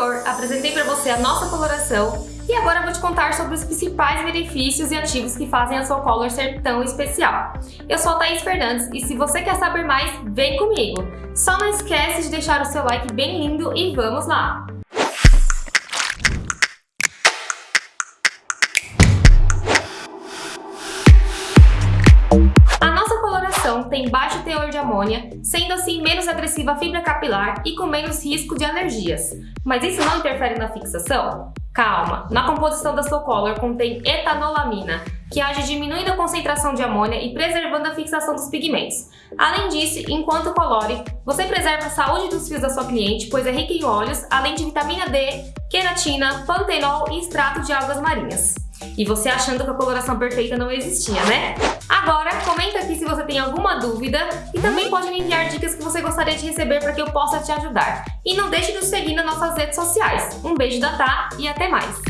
anterior, apresentei para você a nossa coloração e agora vou te contar sobre os principais benefícios e ativos que fazem a sua Color ser tão especial. Eu sou a Thaís Fernandes e se você quer saber mais, vem comigo! Só não esquece de deixar o seu like bem lindo e vamos lá! Tem baixo teor de amônia, sendo assim menos agressiva a fibra capilar e com menos risco de alergias. Mas isso não interfere na fixação? Calma, na composição da Slow Color contém etanolamina, que age diminuindo a concentração de amônia e preservando a fixação dos pigmentos. Além disso, enquanto colore, você preserva a saúde dos fios da sua cliente, pois é rica em óleos, além de vitamina D, queratina, pantenol e extrato de algas marinhas. E você achando que a coloração perfeita não existia, né? Agora, você tem alguma dúvida e também pode me enviar dicas que você gostaria de receber para que eu possa te ajudar. E não deixe de nos seguir nas nossas redes sociais. Um beijo da Tá e até mais!